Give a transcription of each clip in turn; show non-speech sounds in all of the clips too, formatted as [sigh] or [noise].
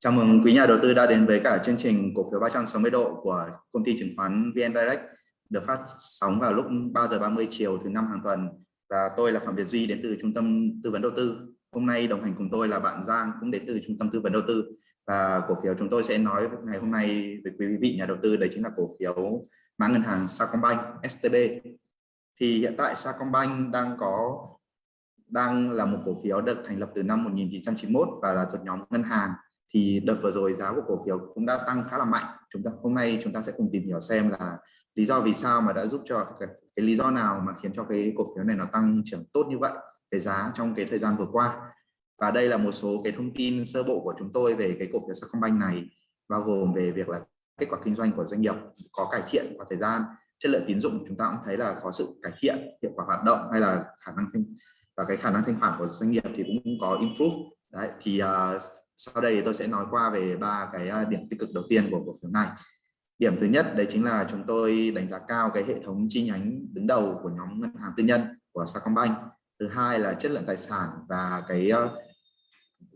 Chào mừng quý nhà đầu tư đã đến với cả chương trình cổ phiếu 360 độ của công ty chứng khoán VN Direct, được phát sóng vào lúc 3 giờ 30 chiều thứ năm hàng tuần và tôi là Phạm Việt Duy, đến từ trung tâm tư vấn đầu tư. Hôm nay đồng hành cùng tôi là bạn Giang, cũng đến từ trung tâm tư vấn đầu tư và cổ phiếu chúng tôi sẽ nói ngày hôm nay với quý vị nhà đầu tư, đấy chính là cổ phiếu mã ngân hàng Sacombank STB. Thì hiện tại Sacombank đang có, đang là một cổ phiếu được thành lập từ năm 1991 và là thuộc nhóm ngân hàng thì đợt vừa rồi giá của cổ phiếu cũng đã tăng khá là mạnh. Chúng ta hôm nay chúng ta sẽ cùng tìm hiểu xem là lý do vì sao mà đã giúp cho cái, cái lý do nào mà khiến cho cái cổ phiếu này nó tăng trưởng tốt như vậy về giá trong cái thời gian vừa qua. Và đây là một số cái thông tin sơ bộ của chúng tôi về cái cổ phiếu Sacombank này bao gồm về việc là kết quả kinh doanh của doanh nghiệp có cải thiện qua thời gian chất lượng tín dụng chúng ta cũng thấy là có sự cải thiện hiệu quả hoạt động hay là khả năng thanh và cái khả năng thanh khoản của doanh nghiệp thì cũng có improve. Đấy thì uh, sau đây thì tôi sẽ nói qua về ba cái ờ, điểm tích cực đầu tiên của cổ phiếu này. Điểm thứ nhất đấy chính là chúng tôi đánh giá cao cái hệ thống chi nhánh đứng đầu của nhóm ngân hàng tư nhân của Sacombank. Thứ hai là chất lượng tài sản và cái uh,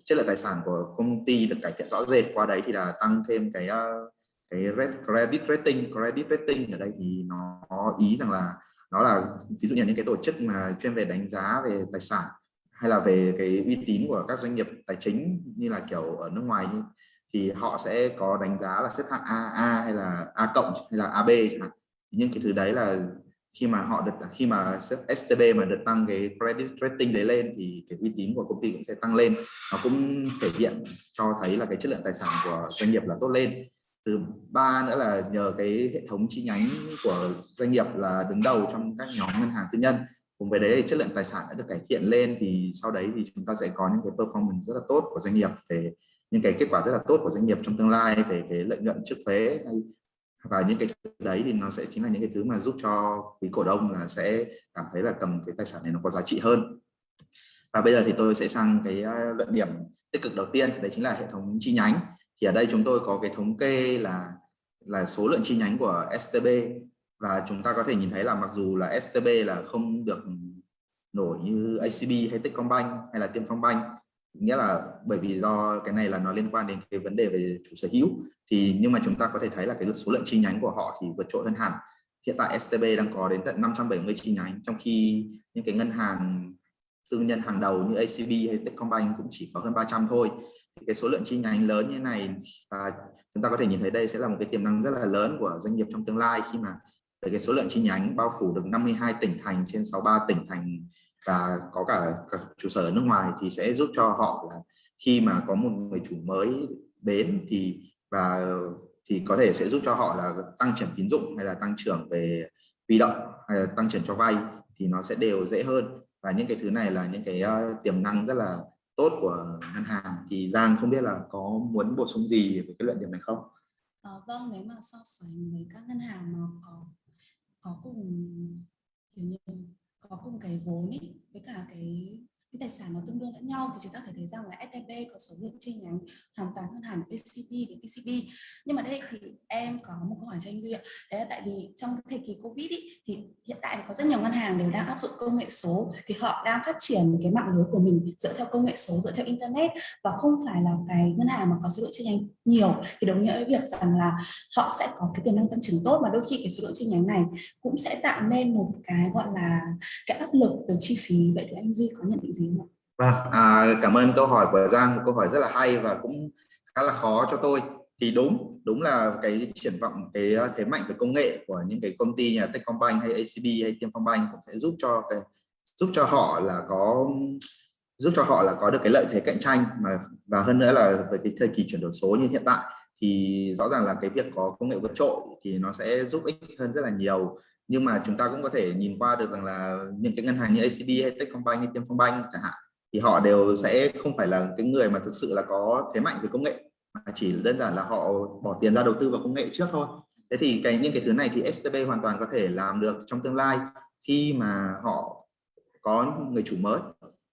chất lượng tài sản của công ty được cải thiện rõ rệt. Qua đấy thì là tăng thêm cái uh, cái credit rating. Credit rating ở đây thì nó ý rằng là nó là ví dụ như những cái tổ chức mà chuyên về đánh giá về tài sản hay là về cái uy tín của các doanh nghiệp tài chính như là kiểu ở nước ngoài như, thì họ sẽ có đánh giá là xếp hạng AA hay là A cộng hay là AB chẳng hạn. Nhưng cái thứ đấy là khi mà họ được khi mà STB mà được tăng cái credit rating đấy lên thì cái uy tín của công ty cũng sẽ tăng lên. Nó cũng thể hiện cho thấy là cái chất lượng tài sản của doanh nghiệp là tốt lên. Thứ ba nữa là nhờ cái hệ thống chi nhánh của doanh nghiệp là đứng đầu trong các nhóm ngân hàng tư nhân cùng với đấy thì chất lượng tài sản đã được cải thiện lên thì sau đấy thì chúng ta sẽ có những cái performance rất là tốt của doanh nghiệp về những cái kết quả rất là tốt của doanh nghiệp trong tương lai về cái lợi nhuận trước thuế và những cái đấy thì nó sẽ chính là những cái thứ mà giúp cho quý cổ đông là sẽ cảm thấy là cầm cái tài sản này nó có giá trị hơn. Và bây giờ thì tôi sẽ sang cái à, luận điểm tích cực đầu tiên, đấy chính là hệ thống chi nhánh. Thì ở đây chúng tôi có cái thống kê là là số lượng chi nhánh của STB và chúng ta có thể nhìn thấy là mặc dù là STB là không được nổi như ACB hay Techcombank hay là Tiên Phong Bank nghĩa là bởi vì do cái này là nó liên quan đến cái vấn đề về chủ sở hữu, thì nhưng mà chúng ta có thể thấy là cái số lượng chi nhánh của họ thì vượt trội hơn hẳn. Hiện tại STB đang có đến tận 570 chi nhánh, trong khi những cái ngân hàng, tư nhân hàng đầu như ACB hay Techcombank cũng chỉ có hơn 300 thôi. Cái số lượng chi nhánh lớn như này, và chúng ta có thể nhìn thấy đây sẽ là một cái tiềm năng rất là lớn của doanh nghiệp trong tương lai khi mà về cái số lượng chi nhánh bao phủ được 52 tỉnh thành trên 63 tỉnh thành và có cả, cả trụ sở ở nước ngoài thì sẽ giúp cho họ là khi mà có một người chủ mới đến thì và thì có thể sẽ giúp cho họ là tăng trưởng tín dụng hay là tăng trưởng về huy động hay là tăng trưởng cho vay thì nó sẽ đều dễ hơn và những cái thứ này là những cái uh, tiềm năng rất là tốt của ngân hàng thì Giang không biết là có muốn bổ sung gì về cái luận điểm này không? À, vâng nếu mà so sánh với các ngân hàng mà có có cùng kiểu như có cùng cái vốn ấy với cả cái cái tài sản nó tương đương lẫn nhau thì chúng ta thể thấy rằng là STB có số lượng chi nhánh hoàn toàn hơn hẳn PCB với TCB nhưng mà đây thì em có một câu hỏi cho anh Duy ạ. Đấy là tại vì trong cái thời kỳ Covid ý, thì hiện tại thì có rất nhiều ngân hàng đều đang áp dụng công nghệ số thì họ đang phát triển cái mạng lưới của mình dựa theo công nghệ số dựa theo internet và không phải là cái ngân hàng mà có số lượng chi nhánh nhiều. Thì đồng nghĩa với việc rằng là họ sẽ có cái tiềm năng tăng trưởng tốt mà đôi khi cái số lượng chi nhánh này cũng sẽ tạo nên một cái gọi là cái áp lực về chi phí. Vậy thì anh Duy có nhận định gì? Gì không Vâng, à, cảm ơn câu hỏi của Giang, một câu hỏi rất là hay và cũng khá là khó cho tôi. Thì đúng, đúng là cái triển vọng cái thế mạnh về công nghệ của những cái công ty nhà Techcombank hay ACB hay Tiên Phong Bank cũng sẽ giúp cho cái giúp cho họ là có giúp cho họ là có được cái lợi thế cạnh tranh mà và hơn nữa là với cái thời kỳ chuyển đổi số như hiện tại thì rõ ràng là cái việc có công nghệ vượt trội thì nó sẽ giúp ích hơn rất là nhiều nhưng mà chúng ta cũng có thể nhìn qua được rằng là những cái ngân hàng như ACB hay Techcombank hay Tiên chẳng hạn, thì họ đều sẽ không phải là cái người mà thực sự là có thế mạnh về công nghệ, mà chỉ đơn giản là họ bỏ tiền ra đầu tư vào công nghệ trước thôi. Thế thì cái, những cái thứ này thì STB hoàn toàn có thể làm được trong tương lai khi mà họ có người chủ mới.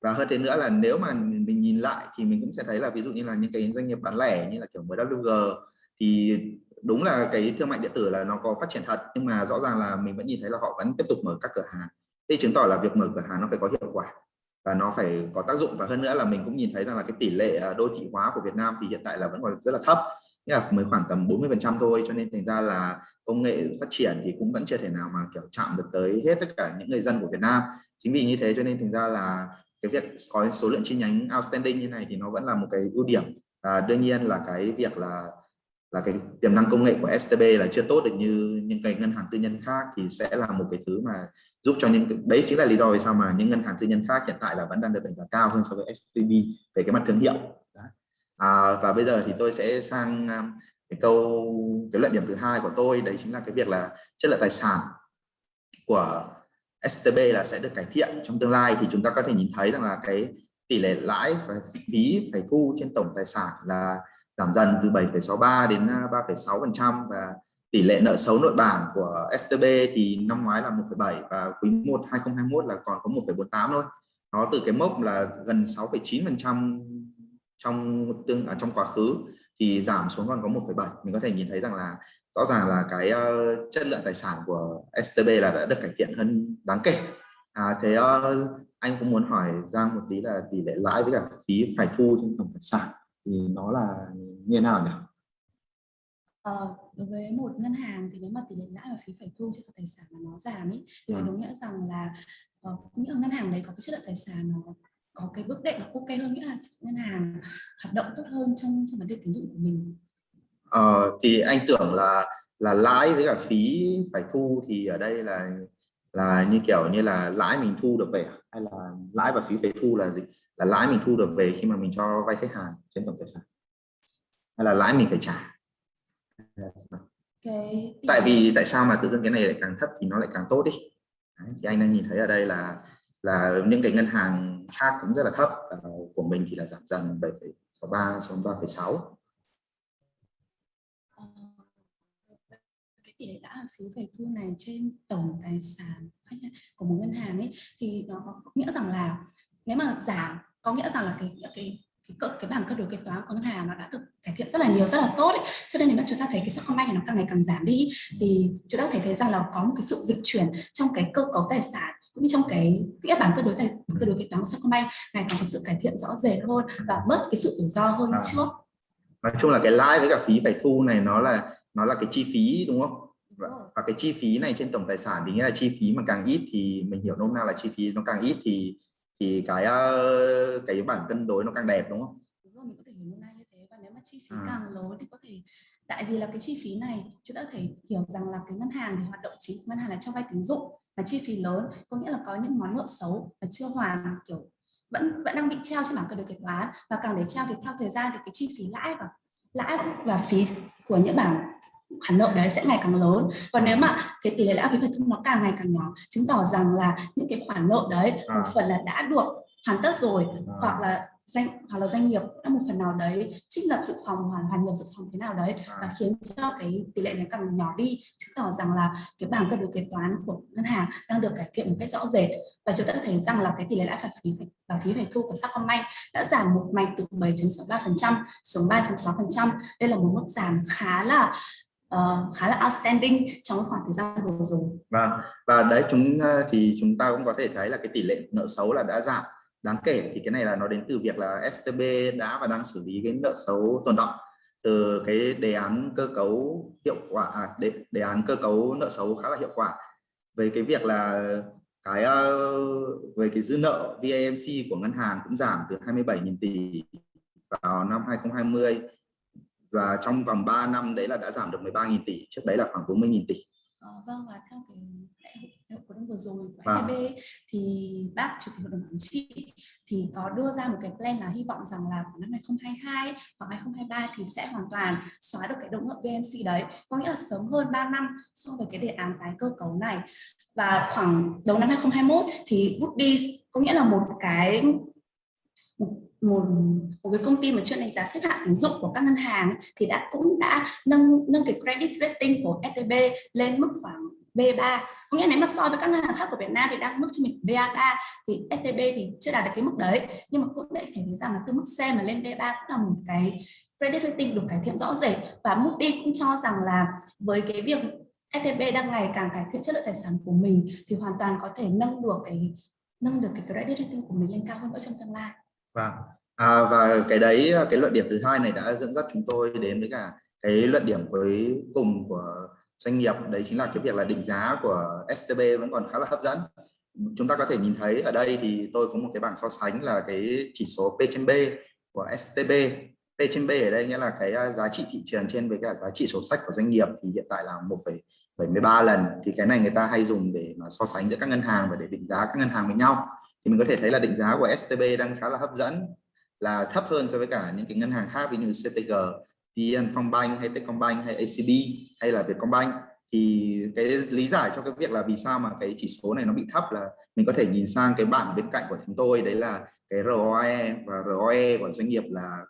Và hơn thế nữa là nếu mà mình nhìn lại thì mình cũng sẽ thấy là ví dụ như là những cái doanh nghiệp bán lẻ như là kiểu MWG thì đúng là cái thương mại điện tử là nó có phát triển thật nhưng mà rõ ràng là mình vẫn nhìn thấy là họ vẫn tiếp tục mở các cửa hàng. Thế chứng tỏ là việc mở cửa hàng nó phải có hiệu quả và nó phải có tác dụng. Và hơn nữa là mình cũng nhìn thấy rằng là cái tỷ lệ à, đô thị hóa của Việt Nam thì hiện tại là vẫn còn rất là thấp. Nghĩa là mới khoảng tầm 40 phần trăm thôi cho nên thành ra là công nghệ phát triển thì cũng vẫn chưa thể nào mà kiểu chạm được tới hết tất cả những người dân của Việt Nam. Chính vì như thế cho nên thành ra là cái việc có số lượng chi nhánh outstanding như này thì nó vẫn là một cái ưu điểm. À, đương nhiên là cái việc là là cái tiềm năng công nghệ của STB là chưa tốt được như những cái ngân hàng tư nhân khác thì sẽ là một cái thứ mà giúp cho những đấy chính là lý do vì sao mà những ngân hàng tư nhân khác hiện tại là vẫn đang được đánh giá cao hơn so với STB về cái mặt thương hiệu à, và bây giờ thì tôi sẽ sang cái câu cái luận điểm thứ hai của tôi đấy chính là cái việc là chất lượng tài sản của STB là sẽ được cải thiện trong tương lai thì chúng ta có thể nhìn thấy rằng là cái tỷ lệ lãi và phí phải thu trên tổng tài sản là giảm dần từ 7,63 đến à, 3,6% và tỷ lệ nợ xấu nội bảng của STB thì năm ngoái là 1,7 và quý 1 2021 là còn có 1,48 thôi. Nó từ cái mốc là gần 6,9% trong tương ở trong quá khứ thì giảm xuống còn có 1,7 mình có thể nhìn thấy rằng là rõ ràng là cái uh, chất lượng tài sản của STB là đã được cải thiện hơn đáng kể. À, thế uh, anh cũng muốn hỏi Giang một tí là tỷ lệ lãi với cả phí phải thu trên tổng tài sản thì nó là như thế nào nhỉ? Ờ, đối với một ngân hàng thì nếu mà tỷ lệ lãi và phí phải thu trên tài sản mà nó giảm ý, thì ừ. đúng nghĩa rằng là uh, nghĩa là ngân hàng đấy có cái chất lượng tài sản nó có cái bước đệm ok hơn nghĩa là ngân hàng hoạt động tốt hơn trong trong vấn đề tín dụng của mình ờ, thì anh tưởng là là lãi với cả phí phải thu thì ở đây là là như kiểu như là lãi mình thu được về hay là lãi và phí phải thu là gì là lãi mình thu được về khi mà mình cho vay khách hàng trên tổng tài sản. Hay là lãi mình phải trả. Cái tại vì tại sao mà tự dưng cái này lại càng thấp thì nó lại càng tốt đi. Đấy, thì anh đang nhìn thấy ở đây là là những cái ngân hàng khác cũng rất là thấp. Uh, của mình thì là giảm dần 7,63 xuống 3,6 cái tỷ lệ lãi phí phải thu này trên tổng tài sản của một ngân hàng ấy thì nó có nghĩa rằng là nếu mà giảm có nghĩa rằng là cái cái cái cái, cái bảng cân đối kế toán của ngân hàng nó đã được cải thiện rất là nhiều rất là tốt ấy. cho nên nếu mà chúng ta thấy cái Sacombank này nó càng ngày càng giảm đi thì chúng ta có thể thấy rằng là có một cái sự dịch chuyển trong cái cơ cấu tài sản cũng như trong cái cái bảng cân đối tài cân đối kế toán của Sacombank ngày càng có sự cải thiện rõ rệt hơn và bớt cái sự rủi ro hơn à. trước nói chung là cái lãi với cả phí phải thu này nó là nó là cái chi phí đúng không và, và cái chi phí này trên tổng tài sản thì nghĩa là chi phí mà càng ít thì mình hiểu nôm na là chi phí nó càng ít thì thì cái ờ, cái bản cân đối nó càng đẹp đúng không? Đúng rồi, mình có thể hiểu nôm na như thế và nếu mà chi phí à. càng lớn thì có thể tại vì là cái chi phí này chúng ta có thể hiểu rằng là cái ngân hàng thì hoạt động chính của ngân hàng là cho vay tín dụng và chi phí lớn có nghĩa là có những món nợ xấu và chưa hoàn kiểu vẫn vẫn đang bị treo trên bảng cân đối kế toán và càng để treo thì theo thời gian thì cái chi phí lãi và lãi và phí của những bảng khoản nợ đấy sẽ ngày càng lớn và nếu mà cái tỷ lệ lãi phí phải thu nó càng ngày càng nhỏ chứng tỏ rằng là những cái khoản nợ đấy một à. phần là đã được hoàn tất rồi à. hoặc là doanh hoặc là doanh nghiệp đã một phần nào đấy trích lập dự phòng hoàn hoàn nhập dự phòng thế nào đấy à. và khiến cho cái tỷ lệ này càng nhỏ đi chứng tỏ rằng là cái bảng cân đối kế toán của ngân hàng đang được cải thiện một cách rõ rệt và chúng ta thấy rằng là cái tỷ lệ lãi phải phí và phí phải thu của Sacombank đã giảm một mạch từ 7.63% xuống 3.6% đây là một mức giảm khá là uh, khá là outstanding trong khoảng thời gian vừa rồi. và và đấy chúng ờ, thì chúng ta cũng có thể thấy là cái tỷ lệ nợ xấu là đã giảm. Đáng kể thì cái này là nó đến từ việc là STB đã và đang xử lý cái nợ xấu tồn động từ cái đề án cơ cấu hiệu quả à, đề, đề án cơ cấu nợ xấu khá là hiệu quả. Về cái việc là cái ờ, về cái dư nợ VAMC của ngân hàng cũng giảm từ 27.000 tỷ vào năm 2020 và trong vòng 3 năm đấy là đã giảm được 13.000 tỷ trước đấy là khoảng 40.000 tỷ. Ờ, vâng và theo cái đại hội đông vừa rồi của vâng. SCB thì bác chủ tịch hội đồng quản trị thì có đưa ra một cái plan là hy vọng rằng là năm 2022 hoặc 2023 thì sẽ hoàn toàn xóa được cái động nợ VMC đấy. Có nghĩa là sớm hơn 3 năm so với cái đề án tái cơ cấu này. Và khoảng đầu năm 2021 thì Moody's có nghĩa là một cái một một cái công ty mà chuyên đánh giá xếp hạng tín dụng của các ngân hàng thì đã cũng đã nâng nâng cái credit rating của STB lên mức khoảng B3 có nghĩa nếu mà so với các ngân hàng khác của Việt Nam thì đang mức cho mình BA3 thì STB thì chưa đạt được cái mức đấy. Nhưng mà cũng để thể thấy rằng là từ mức C mà lên B3 cũng là một cái credit rating được cải thiện rõ rệt. Và Moody cũng cho rằng là với cái việc STB đang ngày càng cải thiện chất lượng tài sản của mình thì hoàn toàn có thể nâng được cái, nâng được cái credit rating của mình lên cao hơn nữa trong tương lai. Vâng. À, và cái đấy cái luận điểm thứ hai này đã dẫn dắt chúng tôi đến với cả cái luận điểm cuối cùng của doanh nghiệp. Đấy chính là cái việc là định giá của STB vẫn còn khá là hấp dẫn. Chúng ta có thể nhìn thấy ở đây thì tôi có một cái bảng so sánh là cái chỉ số P trên B của STB P trên B ở đây nghĩa là cái à, giá trị thị trường trên với cả giá trị sổ sách của doanh nghiệp thì hiện tại là 1,73 lần. Thì cái này người ta hay dùng để mà so sánh giữa các ngân hàng và để định giá các ngân hàng với nhau thì mình có thể thấy là định giá của STB đang khá là hấp dẫn là thấp hơn so với cả những cái ngân hàng khác ví như CTG, TN Phong hay Techcombank hay ACB hay là Vietcombank. Thì cái lý giải cho cái việc là vì sao mà cái chỉ số này nó bị thấp là mình có thể nhìn sang cái bảng bên cạnh của chúng tôi đấy là cái ROE và ROE của doanh nghiệp là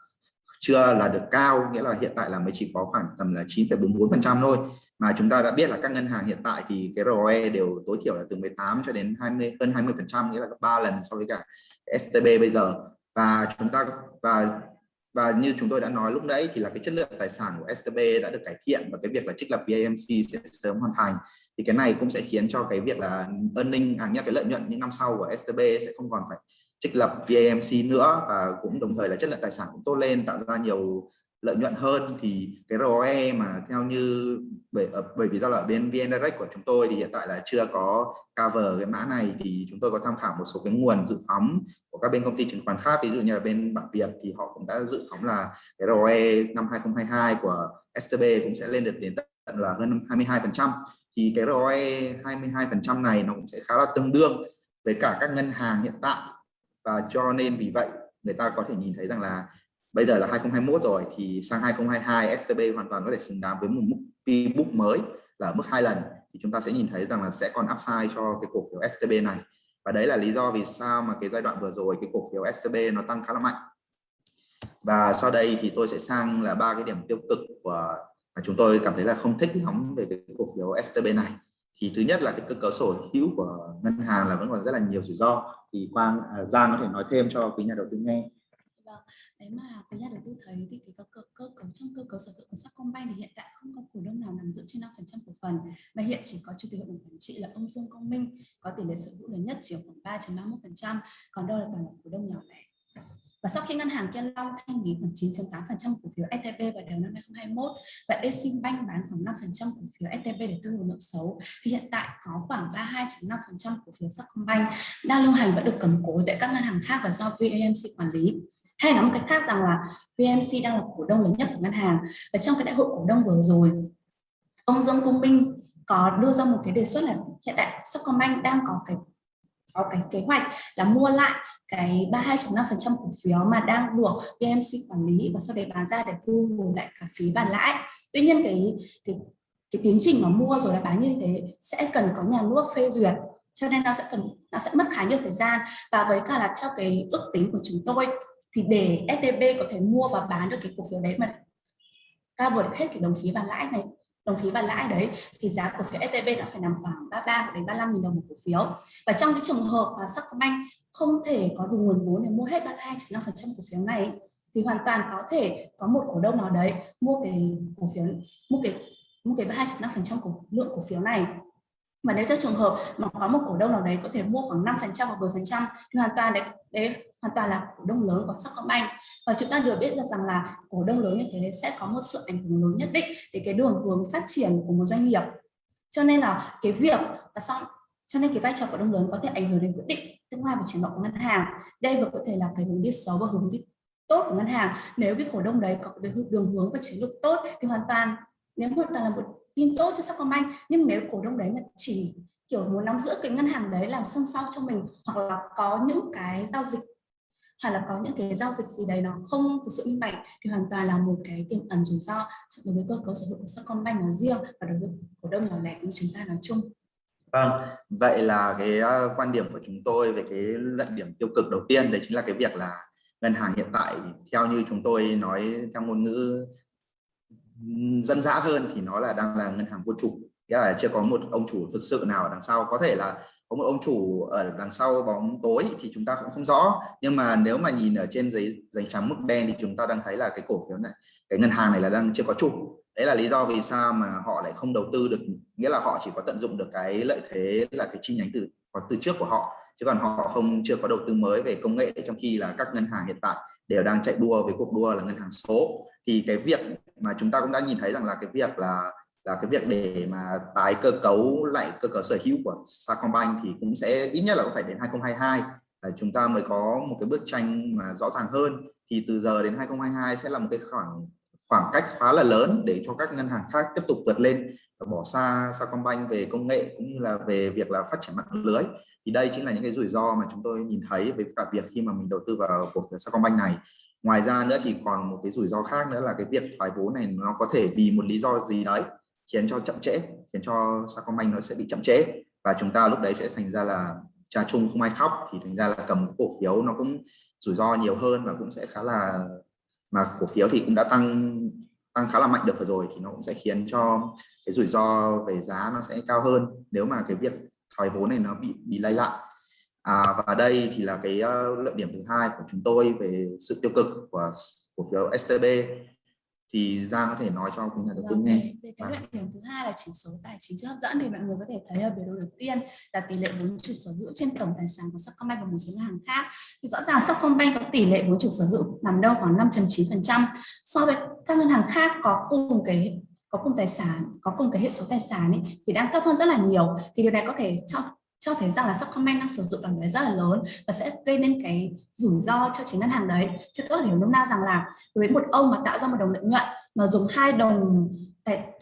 chưa là được cao nghĩa là hiện tại là mới chỉ có khoảng tầm là 9,44 phần trăm thôi mà chúng ta đã biết là các ngân hàng hiện tại thì cái ROE đều tối thiểu là từ 18 cho đến 20 hơn 20 phần trăm, nghĩa là gấp 3 lần so với cả STB bây giờ. Và chúng ta, và và như chúng tôi đã nói lúc nãy thì là cái chất lượng tài sản của STB đã được cải thiện và cái việc là trích lập VAMC sẽ sớm hoàn thành. Thì cái này cũng sẽ khiến cho cái việc là earning à nhắc cái lợi nhuận những năm sau của STB sẽ không còn phải trích lập VAMC nữa và cũng đồng thời là chất lượng tài sản cũng tốt lên, tạo ra nhiều lợi nhuận hơn thì cái ROE mà theo như bởi ờ, bởi vì do là bên VN Direct của chúng tôi thì hiện tại là chưa có cover cái mã này thì chúng tôi có tham khảo một số cái nguồn dự phóng của các bên công ty chứng khoán khác, ví dụ như là bên Bản Việt thì họ cũng đã dự phóng là cái ROE năm 2022 của STB cũng sẽ lên được đến tận là hơn 22 phần trăm. Thì cái ROE 22 phần trăm này nó cũng sẽ khá là tương đương với cả các ngân hàng hiện tại. Và cho nên vì vậy người ta có thể nhìn thấy rằng là bây giờ là 2021 rồi thì sang 2022 STB hoàn toàn có thể xứng đáng với một mức P book mới là mức hai lần. Thì chúng ta sẽ nhìn thấy rằng là sẽ còn upside cho cái cổ phiếu STB này. Và đấy là lý do vì sao mà cái giai đoạn vừa rồi cái cổ phiếu STB nó tăng khá là mạnh. Và sau đây thì tôi sẽ sang là ba cái điểm tiêu cực của mà chúng tôi cảm thấy là không thích lắm về cái cổ phiếu STB này. Thì thứ nhất là cái cơ cấu sở hữu của ngân hàng là vẫn còn rất là nhiều rủi ro. Thì Quang à, Giang có thể nói thêm cho quý nhà đầu tư nghe vâng nếu mà quý nhà đầu tư thấy thì cái cơ, cơ, cơ cấu trong cơ cấu sở hữu của Sacombank thì hiện tại không có cổ đông nào nằm giữ trên 5% cổ phần. Mà hiện chỉ có chủ tịch hội đồng quản trị là ông Dương Công Minh có tỷ lệ sở hữu lớn nhất chỉ khoảng 3.31% còn đâu là toàn là cổ đông nhỏ lẻ. Và sau khi ngân hàng Kiên Long thanh lý khoảng 9.8% cổ phiếu STB vào đầu năm 2021 và Eximbank bán khoảng 5% cổ phiếu STB để thu hồi nợ xấu thì hiện tại có khoảng 32.5% cổ phiếu Sacombank đang lưu hành và được cầm cố tại các ngân hàng khác và do VAMC quản lý hay nói một cách khác rằng là VMC đang là cổ đông lớn nhất của ngân hàng và trong cái đại hội cổ đông vừa rồi, ông Dương Công Minh có đưa ra một cái đề xuất là hiện tại Sacombank đang có cái có cái kế hoạch là mua lại cái 32.5% cổ phiếu mà đang được VMC quản lý và sau đấy bán ra để thu hồi lại cả phí bàn lãi. Tuy nhiên cái cái cái tiến trình mà mua rồi là bán như thế sẽ cần có nhà nước phê duyệt, cho nên nó sẽ cần, nó sẽ mất khá nhiều thời gian và với cả là theo cái ước tính của chúng tôi thì để STB có thể mua và bán được cái cổ phiếu đấy mà cover được hết cái đồng phí và lãi này đồng phí và lãi đấy thì giá cổ phiếu STB nó phải nằm khoảng 33 đến 35 000 đồng một cổ phiếu. Và trong cái trường hợp mà Sacombank không thể có đủ nguồn vốn để mua hết 32.5% cổ phiếu này thì hoàn toàn có thể có một cổ đông nào đấy mua cái cổ phiếu mua cái mua cái 32.5% của lượng cổ phiếu này. Và nếu trong trường hợp mà có một cổ đông nào đấy có thể mua khoảng 5% hoặc 10% thì hoàn toàn đấy, đấy hoàn toàn là cổ đông lớn của Sacombank. Và chúng ta đều biết được rằng là cổ đông lớn như thế sẽ có một sự ảnh hưởng lớn nhất định để cái đường hướng phát triển của một doanh nghiệp. Cho nên là cái việc và xong, cho nên cái vai trò cổ đông lớn có thể ảnh hưởng đến quyết định tương lai và triển vọng của ngân hàng. Đây vừa có thể là cái hướng đi xấu và hướng đi tốt của ngân hàng. Nếu cái cổ đông đấy có đường hướng và chiến lược tốt thì hoàn toàn, nếu hoàn toàn là một tin tốt cho Sacombank. Nhưng nếu cổ đông đấy mà chỉ kiểu muốn nắm giữ cái ngân hàng đấy làm sân sau cho mình hoặc là có những cái giao dịch hoặc là có những cái giao dịch gì đấy nó không thực sự minh bạch thì hoàn toàn là một cái tiềm ẩn rủi ro đối với cơ cấu sở hữu của Sacombank nói riêng và đối với cổ đông nhỏ lẻ của chúng ta nói chung. Vâng, vậy là cái ờ, quan điểm của chúng tôi về cái luận điểm tiêu cực đầu tiên đấy chính là cái việc là ngân hàng hiện tại theo như chúng tôi nói theo ngôn ngữ dân dã hơn thì nó là đang là ngân hàng vô chủ nghĩa là chưa có một ông chủ thực sự nào ở đằng sau có thể là có một ông chủ ở đằng sau bóng tối thì chúng ta cũng không rõ. Nhưng mà nếu mà nhìn ở trên giấy giấy trắng mức đen thì chúng ta đang thấy là cái cổ phiếu này, cái ngân hàng này là đang chưa có chủ. Đấy là lý do vì sao mà họ lại không đầu tư được, nghĩa là họ chỉ có tận dụng được cái lợi thế là cái chi nhánh từ có từ trước của họ. Chứ còn họ không, chưa có đầu tư mới về công nghệ, trong khi là các ngân hàng hiện tại đều đang chạy đua với cuộc đua là ngân hàng số. Thì cái việc mà chúng ta cũng đã nhìn thấy rằng là cái việc là là cái việc để mà tái cơ cấu lại cơ cấu sở hữu của Sacombank thì cũng sẽ ít nhất là cũng phải đến 2022 là chúng ta mới có một cái bức tranh mà rõ ràng hơn. Thì từ giờ đến 2022 sẽ là một cái khoảng khoảng cách khá là lớn để cho các ngân hàng khác tiếp tục vượt lên và bỏ xa Sacombank về công nghệ cũng như là về việc là phát triển mạng lưới. Thì đây chính là những cái rủi ro mà chúng tôi nhìn thấy với cả việc khi mà mình đầu tư vào cổ phiếu Sacombank này. Ngoài ra nữa thì còn một cái rủi ro khác nữa là cái việc thoái vốn này nó có thể vì một lý do gì đấy khiến cho chậm trễ khiến cho Sacombank nó sẽ bị chậm trễ. Và chúng ta lúc đấy sẽ thành ra là cha chung không ai khóc thì thành ra là cầm cổ phiếu nó cũng rủi ro nhiều hơn và cũng sẽ khá là mà cổ phiếu thì cũng đã tăng tăng khá là mạnh được vừa rồi thì nó cũng sẽ khiến cho cái rủi ro về giá nó sẽ cao hơn nếu mà cái việc thoái vốn này nó bị bị lay lại. À, và đây thì là cái ờ, uh, lợi điểm thứ hai của chúng tôi về sự tiêu cực của cổ phiếu STB thì Giang có thể nói cho quý nhà đầu tư vâng, nghe. Về cái luận điểm thứ hai là chỉ số tài chính chưa hấp dẫn thì mọi người có thể thấy ở biểu đồ đầu tiên là tỷ lệ vốn chủ sở hữu trên tổng tài sản của Sacombank và một số ngân hàng khác. Thì rõ ràng Sacombank có tỷ lệ vốn chủ sở hữu nằm đâu khoảng 5.9% so với các ngân hàng khác có cùng cái có cùng tài sản, có cùng cái hệ số tài sản ấy, thì đang thấp hơn rất là nhiều. Thì điều này có thể cho cho thấy rằng là Sacombank đang sử dụng đòn bẩy rất là lớn và sẽ gây nên cái rủi ro cho chính ngân hàng đấy. Chứ tôi hiểu nôm na rằng là với một ông mà tạo ra một đồng lợi nhuận mà dùng hai đồng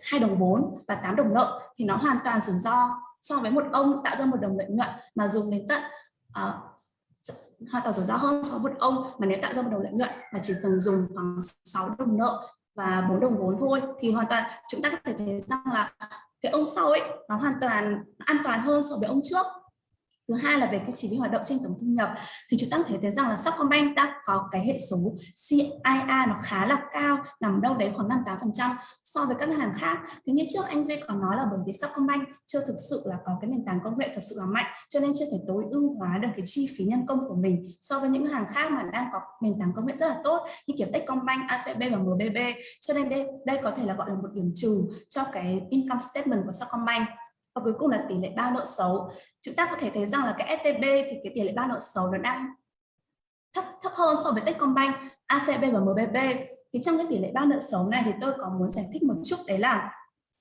hai đồng vốn và 8 đồng nợ thì nó hoàn toàn rủi ro so với một ông tạo ra một đồng lợi nhuận mà dùng đến tận uh, hoàn toàn rủi ro hơn so với một ông mà nếu tạo ra một đồng lợi nhuận mà chỉ cần dùng khoảng 6 đồng nợ và bốn đồng vốn thôi thì hoàn toàn chúng ta có thể thấy rằng là cái ông sau ấy nó hoàn toàn an toàn hơn so với ông trước thứ hai là về cái chỉ số hoạt động trên tổng thu nhập thì chúng ta có thể thấy rằng là Sacombank đã có cái hệ số CIA nó khá là cao nằm đâu đấy khoảng 58 phần trăm so với các ngân hàng khác. Thì như trước anh Duy có nói là bởi vì Sacombank chưa thực sự là có cái nền tảng công nghệ thật sự là mạnh cho nên chưa thể tối ưu hóa được cái chi phí nhân công của mình so với những ngân hàng khác mà đang có nền tảng công nghệ rất là tốt như kiểu Techcombank, ACB và MBB cho nên đây đây có thể là gọi là một điểm trừ cho cái income statement của Sacombank và cuối cùng là tỷ lệ bao nợ xấu. Chúng ta có thể thấy rằng là cái STB thì cái tỷ lệ bao nợ xấu nó đang thấp thấp hơn so với Techcombank, ACB và MBB thì trong cái tỷ lệ bao nợ xấu này thì tôi có muốn giải thích một chút đấy là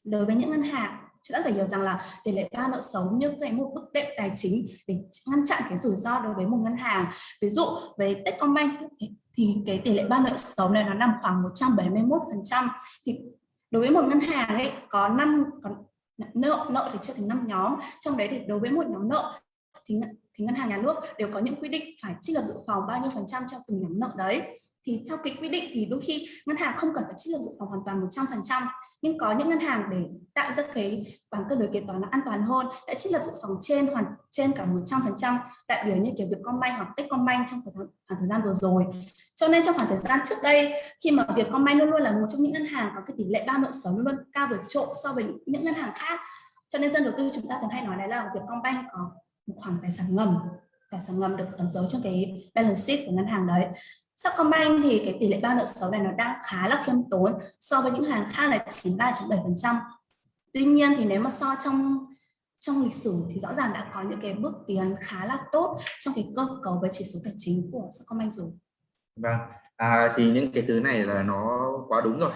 đối với những ngân hàng chúng ta phải hiểu rằng là tỷ lệ bao nợ xấu như cái một bức đệm tài chính để ngăn chặn cái rủi ro đối với một ngân hàng. Ví dụ với Techcombank thì cái tỷ lệ bao nợ xấu này nó nằm khoảng 171 phần trăm. Thì đối với một ngân hàng ấy có năm nợ nợ thì chia thành năm nhóm. Trong đấy thì đối với một nhóm nợ thì thì ngân hàng nhà nước đều có những quy định phải trích lập dự phòng bao nhiêu phần trăm cho từng nhóm nợ đấy thì theo cái quy định thì đôi khi ngân hàng không cần phải trích lập dự phòng hoàn toàn 100% nhưng có những ngân hàng để tạo ra cái bằng cân đối kế toán nó an toàn hơn, đã trích lập dự phòng trên hoàn, trên cả 100% đại biểu như kiểu Vietcombank hoặc Techcombank trong khoảng à, thời gian vừa rồi. Cho nên trong khoảng thời gian trước đây, khi mà Vietcombank luôn luôn là một trong những ngân hàng có cái tỷ lệ ba nợ xấu luôn luôn cao vượt trội so với những ngân hàng khác. Cho nên dân đầu tư chúng ta thường hay nói đấy là Vietcombank có một khoản tài sản ngầm, tài sản ngầm được ẩn giấu trong cái balance sheet của ngân hàng đấy. Sacombank thì cái tỷ lệ bao nợ xấu này nó đang khá là khiêm tốn so với những hàng khác là 93.7%. Tuy nhiên thì nếu mà so trong trong lịch sử thì rõ ràng đã có những cái bước tiến khá là tốt trong cái cơ cấu về chỉ số tài chính của Sacombank rồi. Vâng, à, thì những cái thứ này là nó quá đúng rồi.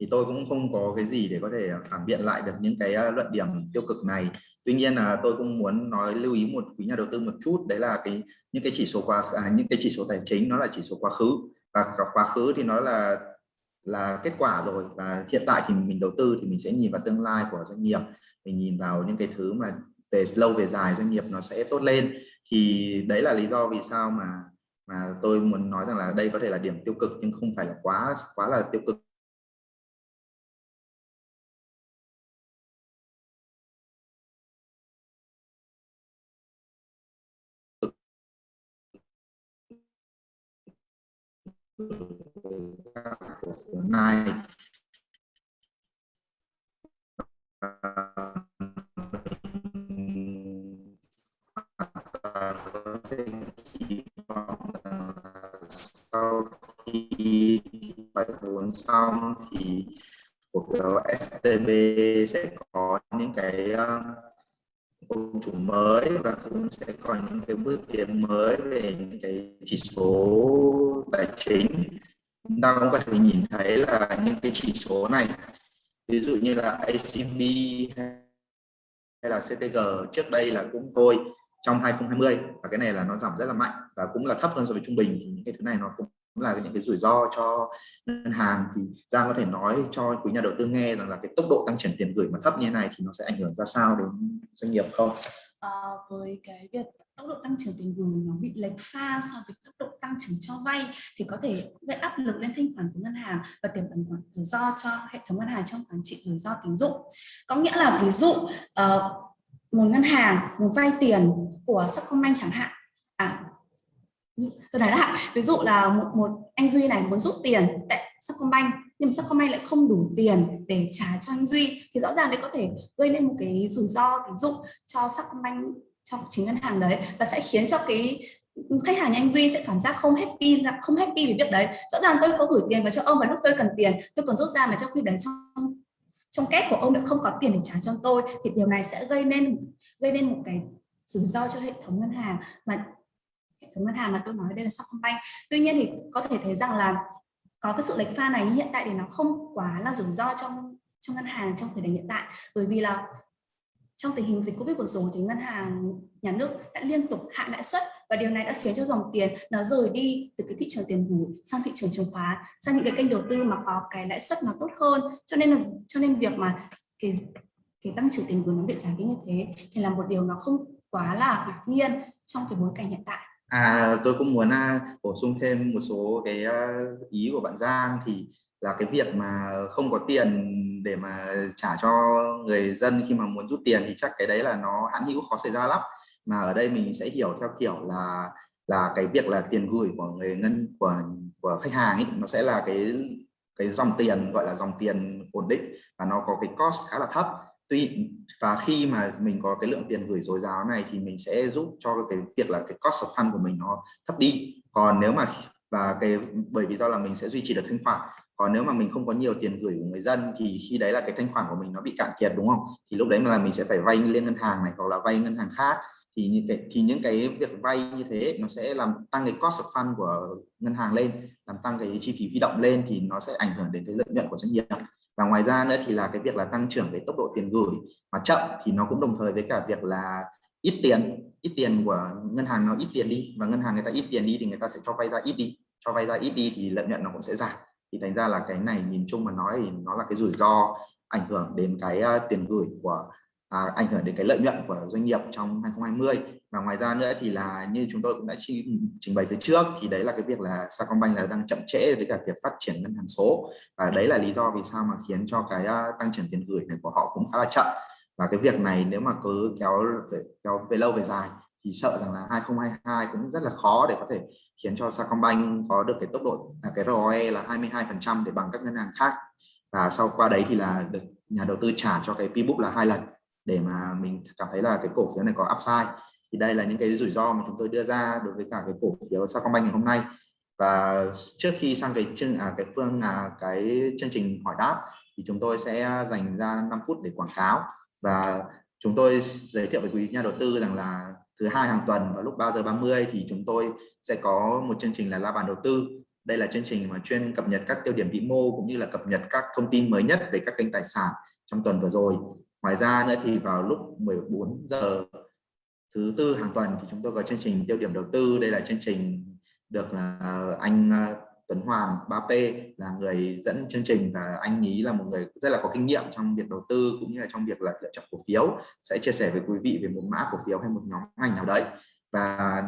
Thì tôi cũng không có cái gì để có thể phản biện lại được những cái à, luận điểm tiêu cực này tuy nhiên là tôi cũng muốn nói lưu ý một quý nhà đầu tư một chút đấy là cái những cái chỉ số quá à, những cái chỉ số tài chính nó là chỉ số quá khứ. Và quá khứ thì nó là là kết quả rồi. Và hiện tại thì mình đầu tư thì mình sẽ nhìn vào tương lai của doanh nghiệp. Mình nhìn vào những cái thứ mà về lâu về dài doanh nghiệp nó sẽ tốt lên. Thì đấy là lý do vì sao mà mà tôi muốn nói rằng là đây có thể là điểm tiêu cực nhưng không phải là quá quá là tiêu cực. Này sau khi bài vốn xong thì cổ phiếu STB sẽ có những cái uh, ưu chủ mới và cũng sẽ có những cái bước tiến mới về những cái chỉ số tài chính. Chúng ta cũng có thể nhìn thấy là những cái chỉ số này, ví dụ như là ACB hay là CTG trước đây là cũng thôi, trong 2020 và cái này là nó giảm rất là mạnh và cũng là thấp hơn so với trung bình thì những cái thứ này nó cũng là những cái rủi ro cho ngân hàng thì Giang có thể nói cho quý nhà đầu tư nghe rằng là cái tốc độ tăng trưởng tiền gửi mà thấp như thế này thì nó sẽ ảnh hưởng ra sao đến doanh nghiệp không? À, với cái việc tốc độ tăng trưởng tiền gửi nó bị lệch pha so với tốc độ tăng trưởng cho vay thì có thể gây áp lực lên thanh khoản của ngân hàng và tiềm ẩn khoản rủi ro cho hệ thống ngân hàng trong quản trị rủi ro tín dụng. Có nghĩa là ví dụ uh, một ngân hàng một vay tiền của Sacombank chẳng hạn à tôi nói lại ví dụ là một, một anh Duy này muốn rút tiền tại Sacombank nhưng mà Sacombank lại không đủ tiền để trả cho anh Duy thì rõ ràng đấy có thể gây nên một cái rủi ro tín dụng cho Sacombank cho chính ngân hàng đấy và sẽ khiến cho cái khách hàng như anh Duy sẽ cảm giác không happy là không happy về việc đấy. Rõ ràng tôi có gửi tiền vào cho ông và lúc tôi cần tiền tôi còn rút ra mà trong khi đấy trong trong két của ông lại không có tiền để trả cho tôi thì điều này sẽ gây nên gây nên một cái rủi ro cho hệ thống ngân hàng. Mà hệ thống ngân hàng mà tôi nói đây là Sacombank tuy nhiên thì có thể thấy rằng là có cái sự lệch pha này hiện tại thì nó không quá là rủi ro trong trong ngân hàng, trong thời điểm hiện tại. Bởi vì là trong tình hình dịch Covid vừa rồi thì ngân hàng, nhà nước đã liên tục hạ lãi suất và điều này đã khiến cho dòng tiền nó rời đi từ cái thị trường tiền gửi sang thị trường chứng khoán, sang những cái kênh đầu tư mà có cái lãi suất nó tốt hơn. Cho nên là, cho nên việc mà cái cái tăng trưởng tiền gửi nó bị giảm đi như thế thì là một điều nó không quá là ngạc nhiên trong cái bối cảnh hiện tại. À, tôi cũng muốn à, bổ sung thêm một số cái à, ý của bạn Giang thì là cái việc mà không có tiền để mà trả cho người dân khi mà muốn rút tiền thì chắc cái đấy là nó hãn hữu khó xảy ra lắm. Mà ở đây mình sẽ hiểu theo kiểu là là cái việc là tiền gửi của người ngân của của khách hàng ấy nó sẽ là cái cái dòng tiền gọi là dòng tiền ổn định và nó có cái cost khá là thấp tuy và khi mà mình có cái lượng tiền gửi dồi dào này thì mình sẽ giúp cho cái việc là cái cost of fund của mình nó thấp đi. Còn nếu mà và cái bởi vì do là mình sẽ duy trì được thanh khoản còn nếu mà mình không có nhiều tiền gửi của người dân thì khi đấy là cái thanh khoản của mình nó bị cạn kiệt đúng không? Thì lúc đấy là mình sẽ phải vay lên ngân hàng này hoặc là vay ngân hàng khác. Thì như thế, thì những cái việc vay như thế nó sẽ làm tăng cái cost of fund của ngân hàng lên làm tăng cái chi phí huy động lên thì nó sẽ ảnh hưởng đến cái lợi nhuận của doanh nghiệp và ngoài ra nữa thì là cái việc là tăng trưởng cái tốc độ tiền gửi mà chậm thì nó cũng đồng thời với cả việc là ít tiền ít tiền của ngân hàng nó ít tiền đi. Và ngân hàng người ta ít tiền đi thì người ta sẽ cho vay ra ít đi. Cho vay ra ít đi thì lợi nhuận nó cũng sẽ giảm. Thì thành ra là cái này nhìn chung mà nói thì nó là cái rủi ro ảnh hưởng đến cái uh, tiền gửi của à, ảnh hưởng đến cái lợi nhuận của doanh nghiệp trong 2020 và ngoài ra nữa thì là như chúng tôi cũng đã trình bày từ trước thì đấy là cái việc là Sacombank là đang chậm trễ với cả việc phát triển ngân hàng số. Và đấy là lý do vì sao mà khiến cho cái uh, tăng trưởng tiền gửi này của họ cũng khá là chậm. Và cái việc này nếu mà cứ kéo về, kéo về lâu về dài thì sợ rằng là 2022 cũng rất là khó để có thể khiến cho Sacombank có được cái tốc độ à, là cái ROE là 22% để bằng các ngân hàng khác. Và sau qua đấy thì là được nhà đầu tư trả cho cái P-book là hai lần để mà mình cảm thấy là cái cổ phiếu này có upside. Thì đây là những cái rủi ro mà chúng tôi đưa ra đối với cả cái cổ phiếu Sacombank ngày hôm nay. Và trước khi sang cái chương à, cái phương à, cái chương trình hỏi đáp thì chúng tôi sẽ dành ra 5 phút để quảng cáo. Và chúng tôi giới thiệu với quý nhà đầu tư rằng là thứ hai hàng tuần vào lúc 3 giờ 30 thì chúng tôi sẽ có một chương trình là la bàn đầu tư. Đây là chương trình mà chuyên cập nhật các tiêu điểm vĩ mô cũng như là cập nhật các thông tin mới nhất về các kênh tài sản trong tuần vừa rồi ngoài ra nữa thì vào lúc 14 giờ thứ tư hàng tuần thì chúng tôi có chương trình tiêu điểm đầu tư. Đây là chương trình được à, anh à, Tuấn Hoàng 3P là người dẫn chương trình và anh ý là một người rất là có kinh nghiệm trong việc đầu tư cũng như là trong việc là lựa chọn cổ phiếu. Sẽ chia sẻ với quý vị về một mã cổ phiếu hay một nhóm ngành nào đấy. Và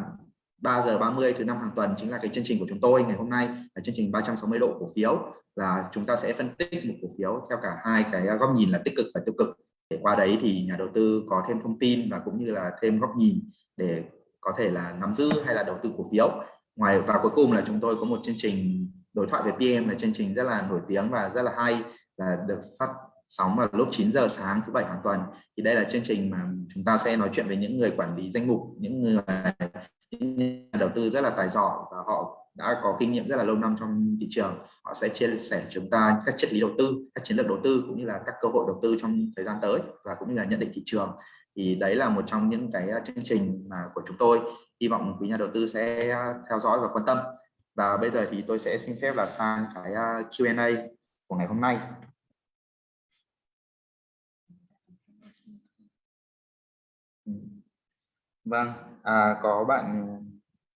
3 giờ 30 thứ năm hàng tuần chính là cái chương trình của chúng tôi ngày hôm nay, là chương trình 360 độ cổ phiếu. Là chúng ta sẽ phân tích một cổ phiếu theo cả hai cái góc nhìn là tích cực và tiêu cực để qua đấy thì nhà đầu tư có thêm thông tin và cũng như là thêm góc nhìn để có thể là nắm giữ hay là đầu tư cổ phiếu. Ngoài, và cuối cùng là chúng tôi có một chương trình đối thoại về PM là chương trình rất là nổi tiếng và rất là hay, là được phát sóng vào lúc 9 giờ sáng thứ bảy hàng tuần. Thì đây là chương trình mà chúng ta sẽ nói chuyện với những người quản lý danh mục, những người, những nhà đầu tư rất là tài giỏi và họ đã có kinh nghiệm rất là lâu năm trong thị trường. Họ sẽ chia sẻ chúng ta các triết lý đầu tư các chiến lược đầu tư cũng như là các cơ hội đầu tư trong thời gian tới và cũng như là nhận định thị trường. Thì đấy là một trong những cái ờ, chương trình mà của chúng tôi. Hy vọng quý nhà đầu tư sẽ ờ, theo dõi và quan tâm. Và bây giờ thì tôi sẽ xin phép là sang cái ờ, Q&A của ngày hôm nay. Ừ. Vâng, à, có bạn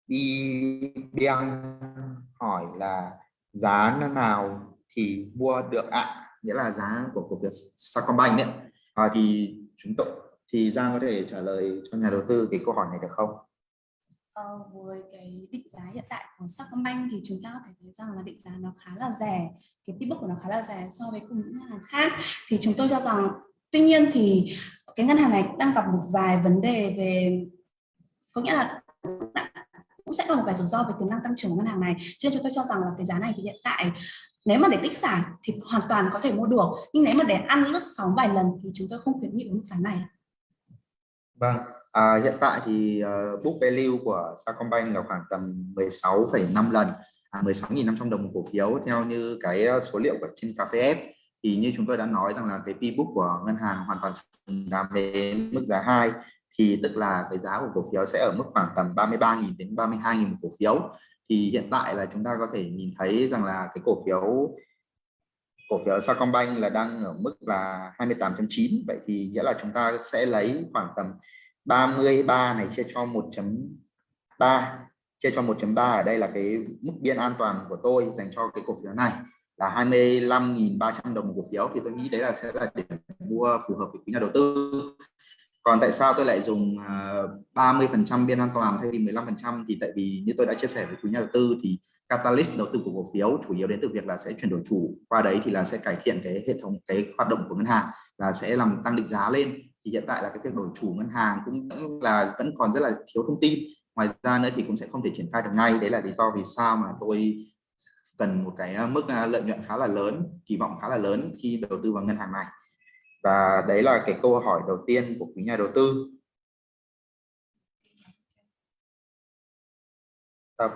đi đen hỏi là giá nào thì mua được ạ, à? nghĩa là giá của cổ phiếu Sacombank đấy. À, thì chúng tôi thì Giang có thể trả lời cho nhà đầu tư cái câu hỏi này được không? Ờ, với cái định giá hiện tại của Sacombank thì chúng ta có thể thấy rằng là định giá nó khá là rẻ, cái pitbook của nó khá là rẻ so với cùng những ngân hàng khác. Thì chúng tôi cho rằng tuy nhiên thì cái ngân hàng này cũng đang gặp một vài vấn đề về có nghĩa là cũng sẽ còn một vài rủi ro về tiềm năng tăng trưởng của ngân hàng này. Cho nên chúng tôi cho rằng là cái giá này thì hiện tại nếu mà để tích sản thì hoàn toàn có thể mua được. Nhưng nếu mà để ăn lướt sóng vài lần thì chúng tôi không khuyến nghị mức giá này. Vâng à, hiện tại thì uh, book value của Sacombank là khoảng tầm 16,5 lần à, 16.500 đồng một cổ phiếu. Theo như cái ờ, số liệu của trên KPF thì như chúng tôi đã nói rằng là cái P book của ngân hàng hoàn toàn xứng đáng với mức giá 2 thì tức là cái giá của cổ phiếu sẽ ở mức khoảng tầm 33.000 đến 32.000 một cổ phiếu. Thì hiện tại là chúng ta có thể nhìn thấy rằng là cái cổ phiếu cổ phiếu Sacombank là đang ở mức là 28.9 vậy thì nghĩa là chúng ta sẽ lấy khoảng tầm 33 này chia cho 1.3 chia cho 1.3 ở đây là cái mức biên an toàn của tôi dành cho cái cổ phiếu này là 25.300 đồng một cổ phiếu. Thì tôi nghĩ đấy là sẽ là điểm mua phù hợp với quý nhà đầu tư còn tại sao tôi lại dùng 30 à, phần trăm biên an toàn thay vì 15 phần trăm? Thì tại vì như tôi đã chia sẻ với quý nhà đầu tư thì catalyst đầu tư của cổ phiếu chủ yếu đến từ việc là sẽ chuyển đổi chủ. Qua đấy thì là sẽ cải thiện cái hệ thống cái hoạt động của ngân hàng và sẽ làm tăng định giá lên. Thì hiện tại là cái việc đổi chủ ngân hàng cũng là vẫn còn rất là thiếu thông tin. Ngoài ra nữa thì cũng sẽ không thể triển khai được ngay. Đấy là lý do vì sao mà tôi cần một cái à, mức à, lợi nhuận khá là lớn kỳ vọng khá là lớn khi đầu tư vào ngân hàng này và đấy là cái câu hỏi đầu tiên của quý nhà đầu tư. Tập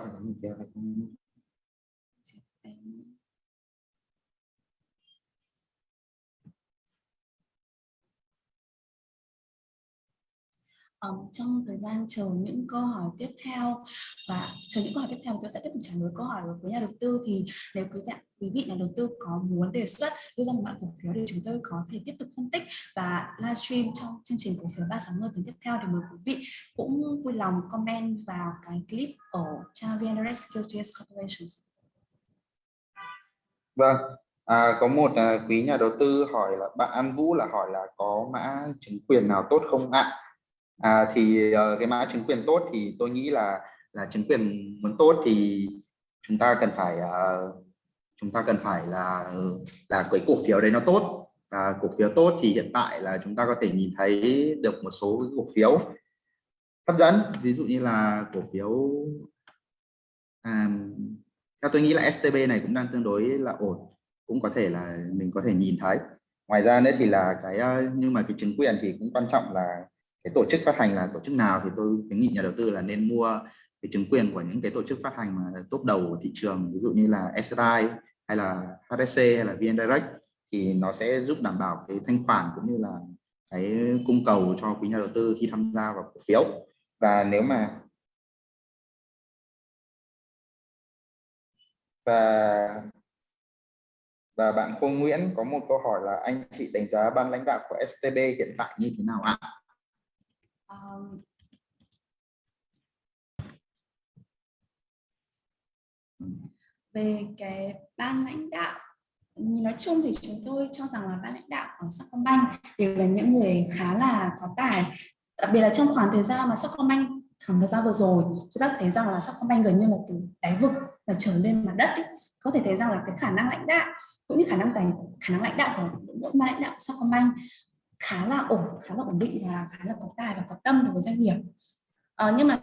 um, trong thời gian chờ những câu hỏi tiếp theo và chờ những câu hỏi tiếp theo tôi sẽ tiếp tục trả lời câu hỏi của nhà đầu tư thì nếu quý vị quý vị nhà đầu tư có muốn đề xuất đưa ra một mã cổ phiếu thì chúng tôi có thể tiếp tục phân tích và livestream trong chương trình cổ phiếu 360 tuần tiếp theo thì mời quý vị cũng vui lòng comment vào cái clip ở trang VNRS Securities Corporation. Vâng, À, có một à, quý nhà đầu tư hỏi là bạn An Vũ là hỏi là có mã chứng quyền nào tốt không ạ? à, À, thì uh, cái mã chứng quyền tốt thì tôi nghĩ là là chứng quyền muốn tốt thì chúng ta cần phải uh, chúng ta cần phải là ừ, là cái cổ phiếu đấy nó tốt. Và cổ phiếu tốt thì hiện tại là chúng ta có thể nhìn thấy được một số cái cổ phiếu hấp dẫn. Ví dụ như là cổ phiếu à, theo tôi nghĩ là STB này cũng đang tương đối là ổn cũng có thể là mình có thể nhìn thấy. Ngoài ra nữa thì là cái ờ, nhưng mà cái chứng quyền thì cũng quan trọng là cái tổ chức phát hành là tổ chức nào thì tôi khuyến nghị nhà đầu tư là nên mua cái chứng quyền của những cái tổ chức phát hành mà top đầu của thị trường, ví dụ như là SSI hay là HSC hay là VN Direct thì nó sẽ giúp đảm bảo cái thanh khoản cũng như là cái cung cầu cho quý nhà đầu tư khi tham gia vào cổ phiếu và nếu mà và và bạn Khôi Nguyễn có một câu hỏi là anh chị đánh giá ban lãnh đạo của STB hiện tại như thế nào ạ? Um, về cái ban lãnh đạo nói chung thì chúng tôi cho rằng là ban lãnh đạo của Sacombank đều là những người khá là có tài đặc biệt là trong khoảng thời gian mà Sacombank khoảng thời gian vừa rồi chúng ta thấy rằng là Sacombank gần như là từ đáy vực và trở lên mặt đất ấy. có thể thấy rằng là cái khả năng lãnh đạo cũng như khả năng tài khả năng lãnh đạo của đội ban lãnh đạo Sacombank khá là ổn khá là ổn định và khá là có tài và có tâm đối với doanh nghiệp. À, nhưng mà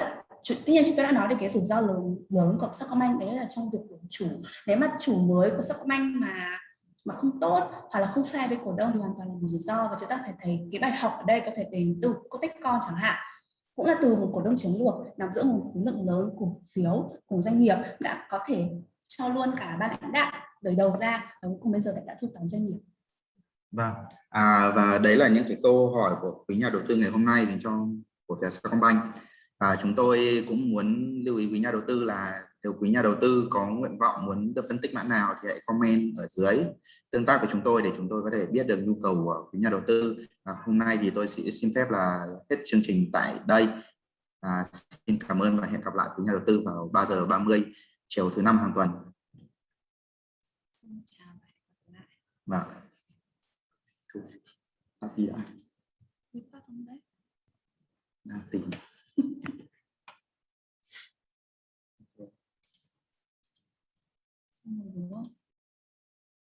tuy nhiên chúng tôi đã nói đến cái rủi ro lớn lớn của Sacombank đấy là trong việc đổi chủ nếu mà chủ mới của Sacombank mà mà không tốt hoặc là không fair với cổ đông thì hoàn toàn là một rủi ro. Và chúng ta thể thấy cái bài học ở đây có thể đến từ Cotecon chẳng hạn. Cũng là từ một cổ đông chiến lược nằm giữa một khối lượng lớn cổ phiếu của doanh nghiệp đã có thể cho luôn cả ban lãnh đạo đời đầu ra và cuối cùng bây giờ đã thu tóm doanh nghiệp. Vâng, à, và đấy là những cái câu hỏi của quý nhà đầu tư ngày hôm nay dành cho của phía Sacombank. Và chúng tôi cũng muốn lưu ý quý nhà đầu tư là nếu quý nhà đầu tư có nguyện vọng muốn được phân tích mã nào thì hãy comment ở dưới tương tác với chúng tôi để chúng tôi có thể biết được nhu cầu của quý nhà đầu tư. Và hôm nay thì tôi sẽ xin phép là hết chương trình tại đây. À, xin cảm ơn và hẹn gặp lại quý nhà đầu tư vào 3 giờ 30 chiều thứ năm hàng tuần. Vâng. Pháp Địa Biết Pháp không đấy? Nam tình [laughs]